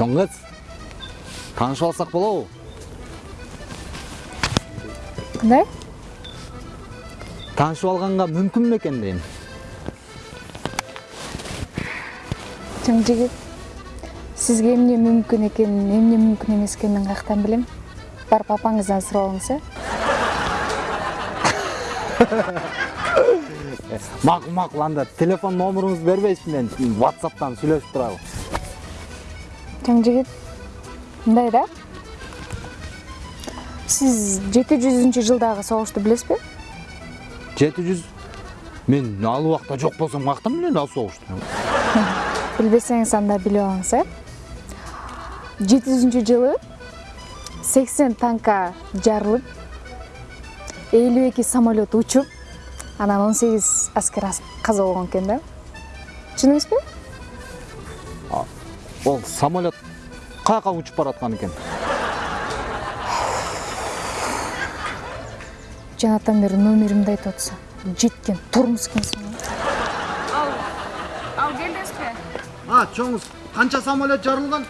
чоң кыз таанышып алсак болобу кандай таанышып алганга мүмкүнбү экен дейм чоң жигит сизге эмне мүмкүн экенин эмне мүмкүн эмес экенин каяктан билем барып апаңыздан сурап алыңыз э макул макул анда телефон номеруңузду бербейсизби мен whatsappтан сүйлөшүп туралы жигит мындай да? Жети жүзүнчү жылдагы согушту билесизби? Жети жүз мен ал убакта жок болсом каяктан билем ал согушту билбесеңиз анда билип алыңыз э? Жети жүзүнчү жылы сексен танка жарылып элүү эки самолет учуп анан он сегиз аскер ас- каза болгон экен да. Чын эмеспи? Ол самолет каяка учуп бараткан экен? Жанатан бери номеримди айтып атса жеткен тормоз экенсиң ал ал келдиңизби? А чоңуз канча самолет жарылган